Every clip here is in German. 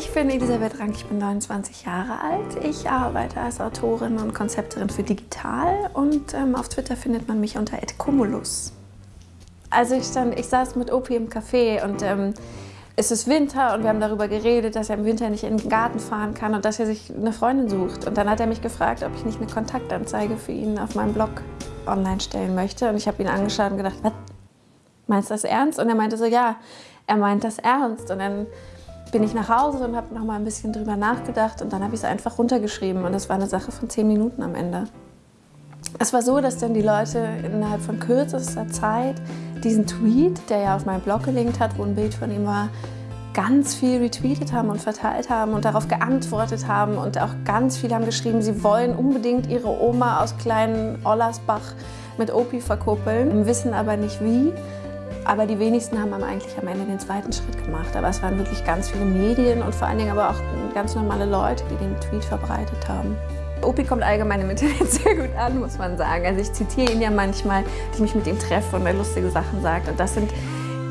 Ich bin Elisabeth Rank, ich bin 29 Jahre alt. Ich arbeite als Autorin und Konzepterin für Digital und ähm, auf Twitter findet man mich unter @cumulus. Also ich, stand, ich saß mit Opi im Café und ähm, es ist Winter und wir haben darüber geredet, dass er im Winter nicht in den Garten fahren kann und dass er sich eine Freundin sucht. Und dann hat er mich gefragt, ob ich nicht eine Kontaktanzeige für ihn auf meinem Blog online stellen möchte. Und ich habe ihn angeschaut und gedacht, was, meinst du das ernst? Und er meinte so, ja, er meint das ernst. Und dann bin ich nach Hause und habe noch mal ein bisschen drüber nachgedacht und dann habe ich es einfach runtergeschrieben und es war eine Sache von zehn Minuten am Ende. Es war so, dass dann die Leute innerhalb von kürzester Zeit diesen Tweet, der ja auf meinem Blog gelinkt hat, wo ein Bild von ihm war, ganz viel retweetet haben und verteilt haben und darauf geantwortet haben und auch ganz viele haben geschrieben, sie wollen unbedingt ihre Oma aus kleinen Ollersbach mit Opi verkuppeln, wissen aber nicht wie. Aber die wenigsten haben eigentlich am Ende den zweiten Schritt gemacht. Aber es waren wirklich ganz viele Medien und vor allen Dingen aber auch ganz normale Leute, die den Tweet verbreitet haben. Opi kommt allgemein im Internet sehr gut an, muss man sagen. Also ich zitiere ihn ja manchmal, dass ich mich mit ihm treffe und er lustige Sachen sagt. Und das sind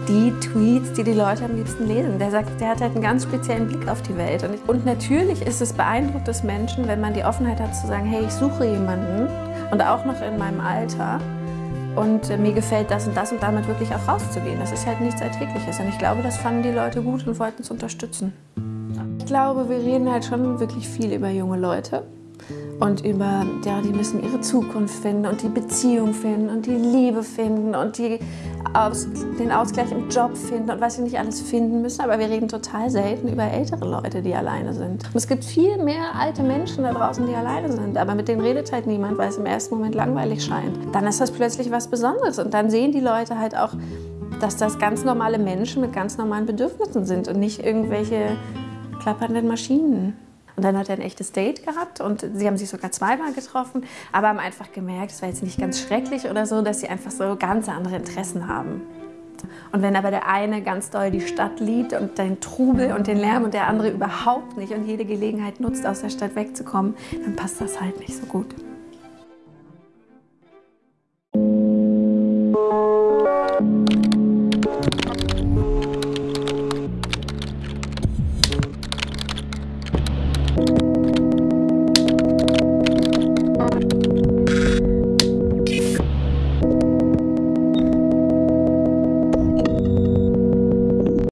die Tweets, die die Leute am liebsten lesen. Der sagt, der hat halt einen ganz speziellen Blick auf die Welt. Und, und natürlich ist es beeindruckt des Menschen, wenn man die Offenheit hat zu sagen, hey, ich suche jemanden und auch noch in meinem Alter, und mir gefällt das und das und damit wirklich auch rauszugehen. Das ist halt nichts Alltägliches und ich glaube, das fanden die Leute gut und wollten es unterstützen. Ich glaube, wir reden halt schon wirklich viel über junge Leute und über, ja, die müssen ihre Zukunft finden und die Beziehung finden und die Liebe finden und die aus, den Ausgleich im Job finden und was sie nicht alles finden müssen. Aber wir reden total selten über ältere Leute, die alleine sind. Und es gibt viel mehr alte Menschen da draußen, die alleine sind, aber mit denen redet halt niemand, weil es im ersten Moment langweilig scheint. Dann ist das plötzlich was Besonderes und dann sehen die Leute halt auch, dass das ganz normale Menschen mit ganz normalen Bedürfnissen sind und nicht irgendwelche klappernden Maschinen. Und dann hat er ein echtes Date gehabt und sie haben sich sogar zweimal getroffen, aber haben einfach gemerkt, es war jetzt nicht ganz schrecklich oder so, dass sie einfach so ganz andere Interessen haben. Und wenn aber der eine ganz doll die Stadt liebt und den Trubel und den Lärm und der andere überhaupt nicht und jede Gelegenheit nutzt, aus der Stadt wegzukommen, dann passt das halt nicht so gut.